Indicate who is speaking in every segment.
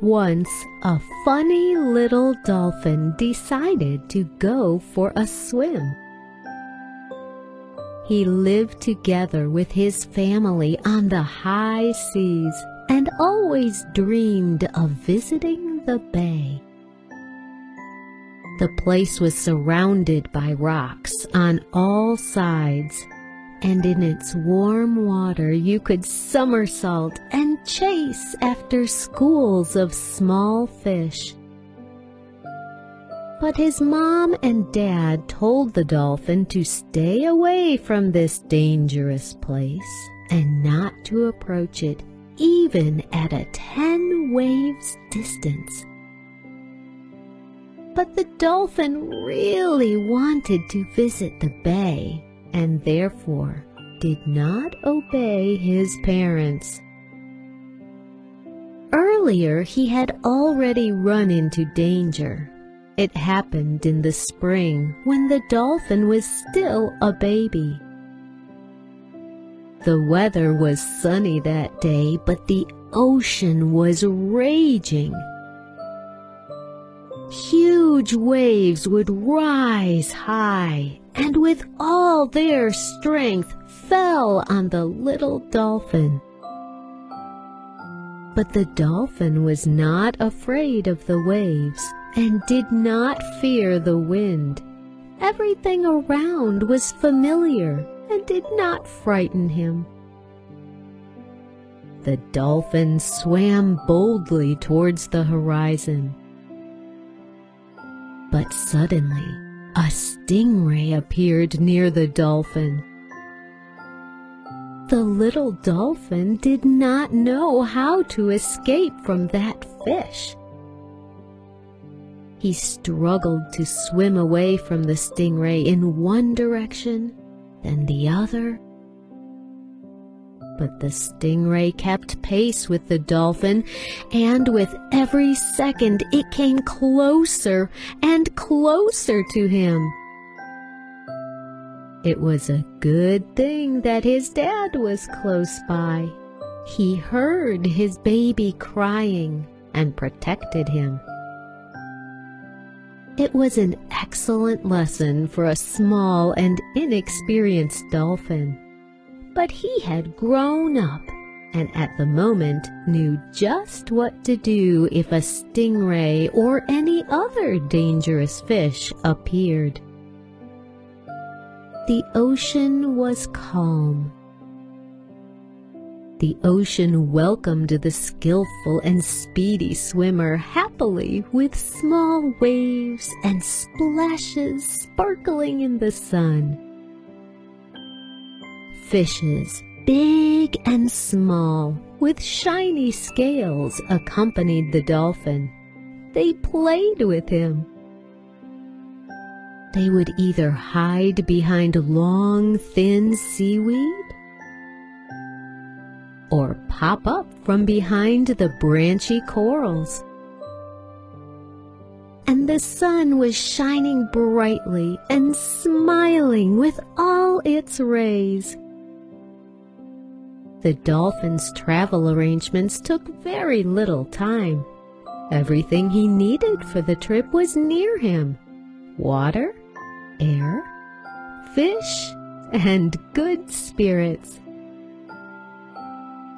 Speaker 1: Once a funny little dolphin decided to go for a swim. He lived together with his family on the high seas and always dreamed of visiting the bay. The place was surrounded by rocks on all sides and in its warm water you could somersault and chase after schools of small fish. But his mom and dad told the dolphin to stay away from this dangerous place and not to approach it even at a ten waves distance. But the dolphin really wanted to visit the bay and therefore did not obey his parents. Earlier he had already run into danger. It happened in the spring when the dolphin was still a baby. The weather was sunny that day, but the ocean was raging. Huge waves would rise high and with all their strength fell on the little dolphin. But the dolphin was not afraid of the waves and did not fear the wind. Everything around was familiar and did not frighten him. The dolphin swam boldly towards the horizon. But suddenly, a stingray appeared near the dolphin. The little dolphin did not know how to escape from that fish. He struggled to swim away from the stingray in one direction, then the other, but the stingray kept pace with the dolphin, and with every second it came closer and closer to him. It was a good thing that his dad was close by. He heard his baby crying and protected him. It was an excellent lesson for a small and inexperienced dolphin but he had grown up and at the moment knew just what to do if a stingray or any other dangerous fish appeared. The ocean was calm. The ocean welcomed the skillful and speedy swimmer happily with small waves and splashes sparkling in the sun fishes, big and small, with shiny scales, accompanied the dolphin. They played with him. They would either hide behind long, thin seaweed or pop up from behind the branchy corals. And the sun was shining brightly and smiling with all its rays. The dolphin's travel arrangements took very little time. Everything he needed for the trip was near him. Water, air, fish, and good spirits.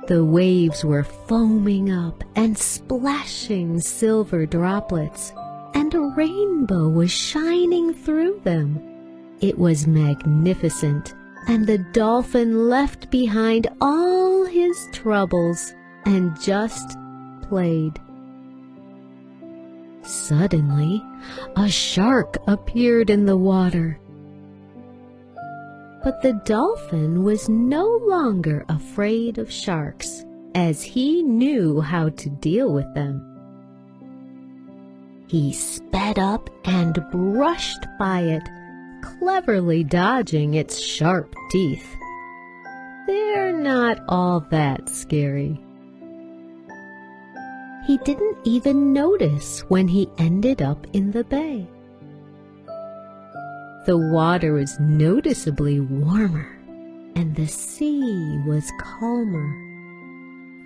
Speaker 1: The waves were foaming up and splashing silver droplets, and a rainbow was shining through them. It was magnificent and the dolphin left behind all his troubles and just played. Suddenly, a shark appeared in the water. But the dolphin was no longer afraid of sharks, as he knew how to deal with them. He sped up and brushed by it cleverly dodging its sharp teeth. They're not all that scary. He didn't even notice when he ended up in the bay. The water was noticeably warmer and the sea was calmer.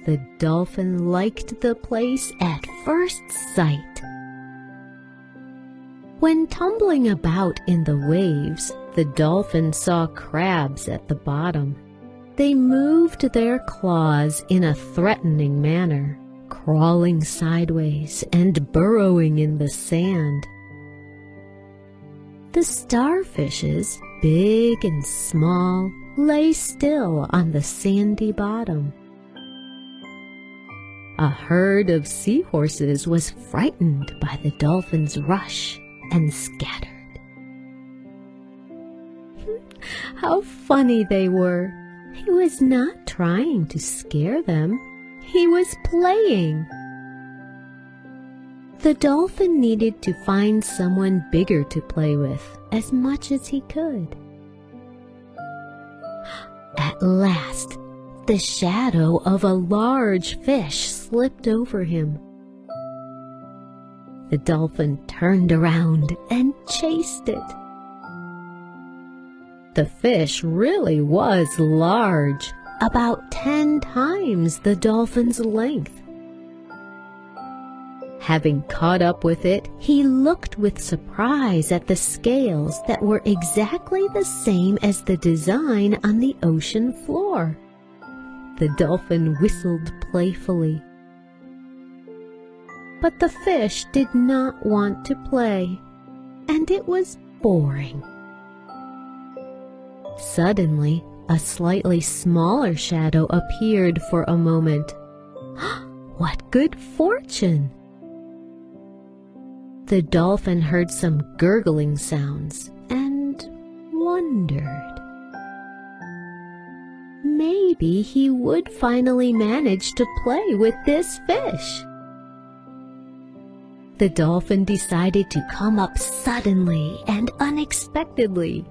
Speaker 1: the dolphin liked the place at first sight. When tumbling about in the waves, the dolphin saw crabs at the bottom. They moved their claws in a threatening manner, crawling sideways and burrowing in the sand. The starfishes, big and small, lay still on the sandy bottom. A herd of seahorses was frightened by the dolphin's rush and scattered. How funny they were! He was not trying to scare them. He was playing. The dolphin needed to find someone bigger to play with as much as he could. At last, the shadow of a large fish slipped over him. The dolphin turned around and chased it. The fish really was large, about ten times the dolphin's length. Having caught up with it, he looked with surprise at the scales that were exactly the same as the design on the ocean floor. The dolphin whistled playfully. But the fish did not want to play, and it was boring. Suddenly, a slightly smaller shadow appeared for a moment. what good fortune! The dolphin heard some gurgling sounds and wondered. Maybe he would finally manage to play with this fish. The dolphin decided to come up suddenly and unexpectedly.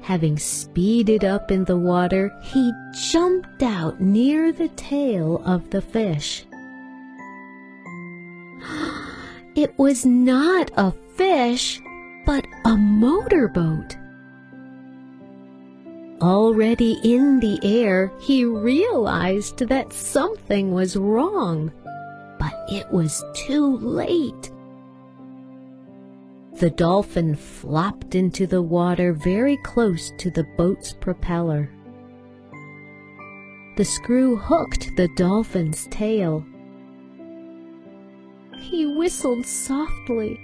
Speaker 1: Having speeded up in the water, he jumped out near the tail of the fish. It was not a fish, but a motorboat. Already in the air, he realized that something was wrong, it was too late. The dolphin flopped into the water very close to the boat's propeller. The screw hooked the dolphin's tail. He whistled softly.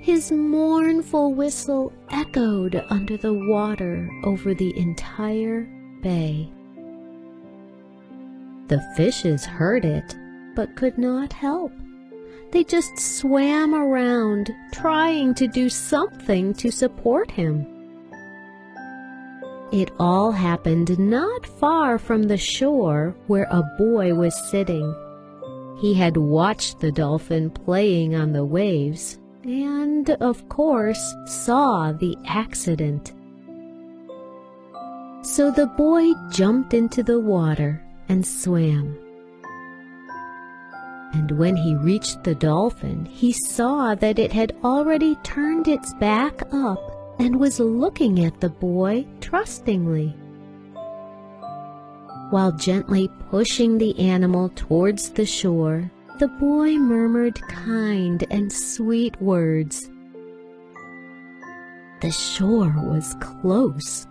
Speaker 1: His mournful whistle echoed under the water over the entire bay. The fishes heard it, but could not help. They just swam around, trying to do something to support him. It all happened not far from the shore where a boy was sitting. He had watched the dolphin playing on the waves and, of course, saw the accident. So the boy jumped into the water and swam and when he reached the dolphin, he saw that it had already turned its back up and was looking at the boy trustingly. While gently pushing the animal towards the shore, the boy murmured kind and sweet words. The shore was close.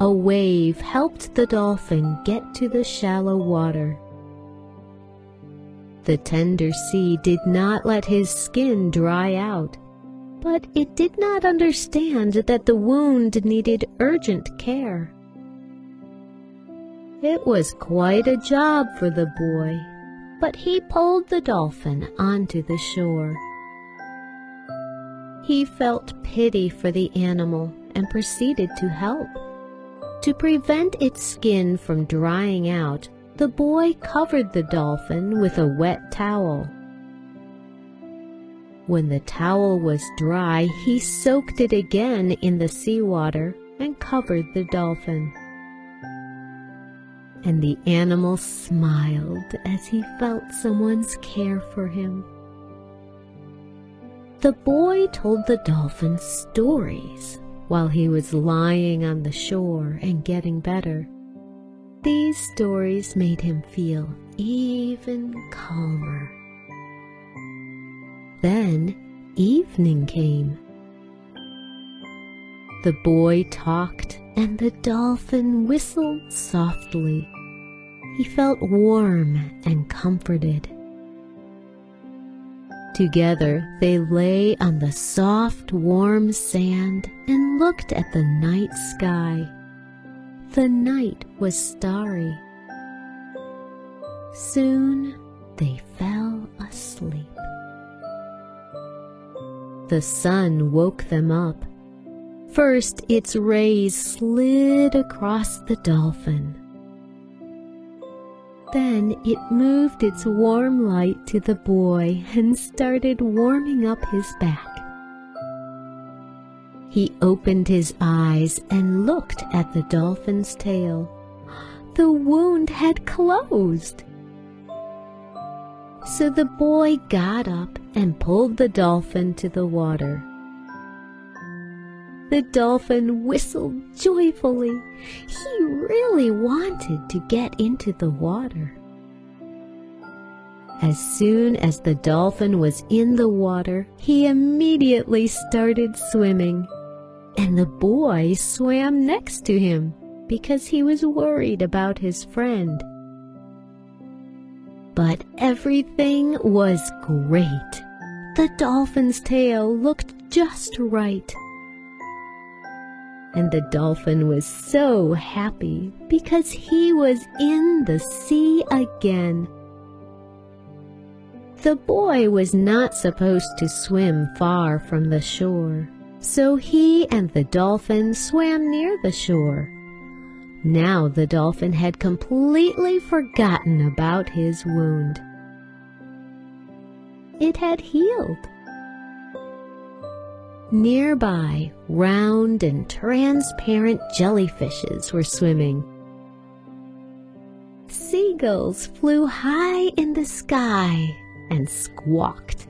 Speaker 1: A wave helped the dolphin get to the shallow water. The tender sea did not let his skin dry out, but it did not understand that the wound needed urgent care. It was quite a job for the boy, but he pulled the dolphin onto the shore. He felt pity for the animal and proceeded to help. To prevent its skin from drying out, the boy covered the dolphin with a wet towel. When the towel was dry, he soaked it again in the seawater and covered the dolphin. And the animal smiled as he felt someone's care for him. The boy told the dolphin stories while he was lying on the shore and getting better. These stories made him feel even calmer. Then evening came. The boy talked and the dolphin whistled softly. He felt warm and comforted. Together they lay on the soft, warm sand and looked at the night sky. The night was starry. Soon they fell asleep. The sun woke them up. First its rays slid across the dolphin. Then it moved its warm light to the boy and started warming up his back. He opened his eyes and looked at the dolphin's tail. The wound had closed. So the boy got up and pulled the dolphin to the water. The dolphin whistled joyfully. He really wanted to get into the water. As soon as the dolphin was in the water, he immediately started swimming and the boy swam next to him because he was worried about his friend. But everything was great. The dolphin's tail looked just right. And the dolphin was so happy because he was in the sea again. The boy was not supposed to swim far from the shore. So he and the dolphin swam near the shore. Now the dolphin had completely forgotten about his wound. It had healed. Nearby, round and transparent jellyfishes were swimming. Seagulls flew high in the sky and squawked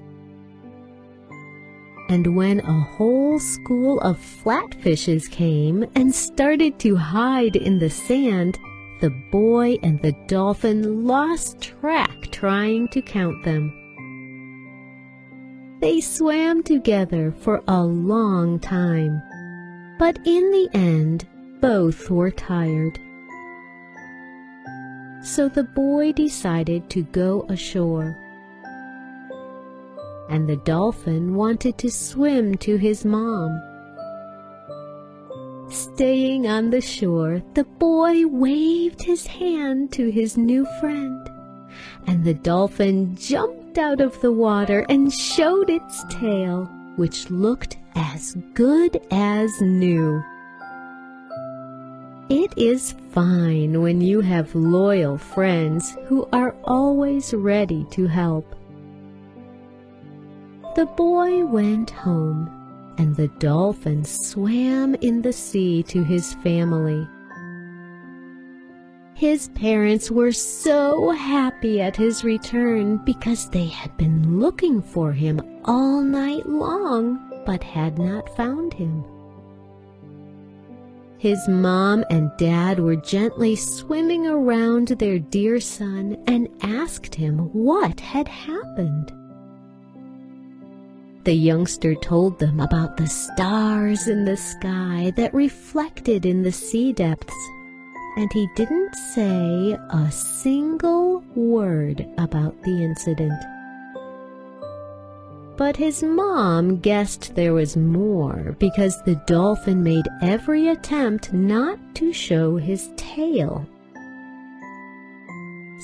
Speaker 1: and when a whole school of flatfishes came and started to hide in the sand, the boy and the dolphin lost track trying to count them. They swam together for a long time, but in the end both were tired. So the boy decided to go ashore and the dolphin wanted to swim to his mom. Staying on the shore, the boy waved his hand to his new friend, and the dolphin jumped out of the water and showed its tail, which looked as good as new. It is fine when you have loyal friends who are always ready to help. The boy went home, and the dolphin swam in the sea to his family. His parents were so happy at his return because they had been looking for him all night long but had not found him. His mom and dad were gently swimming around their dear son and asked him what had happened. The youngster told them about the stars in the sky that reflected in the sea depths, and he didn't say a single word about the incident. But his mom guessed there was more because the dolphin made every attempt not to show his tail.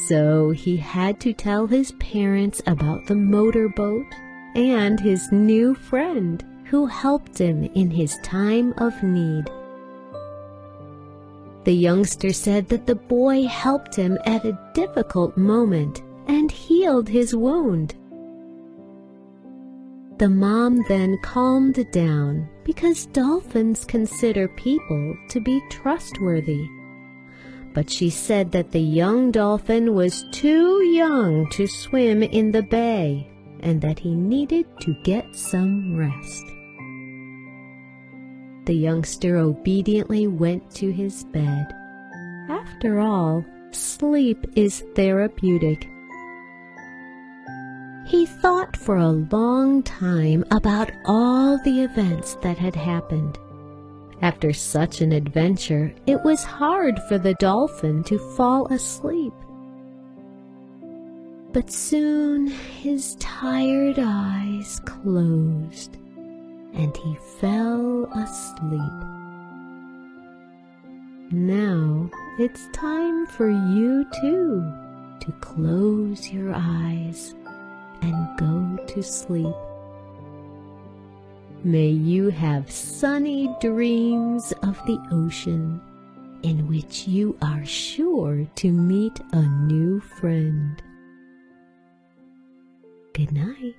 Speaker 1: So he had to tell his parents about the motorboat and his new friend who helped him in his time of need. The youngster said that the boy helped him at a difficult moment and healed his wound. The mom then calmed down because dolphins consider people to be trustworthy. But she said that the young dolphin was too young to swim in the bay and that he needed to get some rest. The youngster obediently went to his bed. After all, sleep is therapeutic. He thought for a long time about all the events that had happened. After such an adventure, it was hard for the dolphin to fall asleep. But soon his tired eyes closed and he fell asleep. Now it's time for you too to close your eyes and go to sleep. May you have sunny dreams of the ocean in which you are sure to meet a new friend. Good night.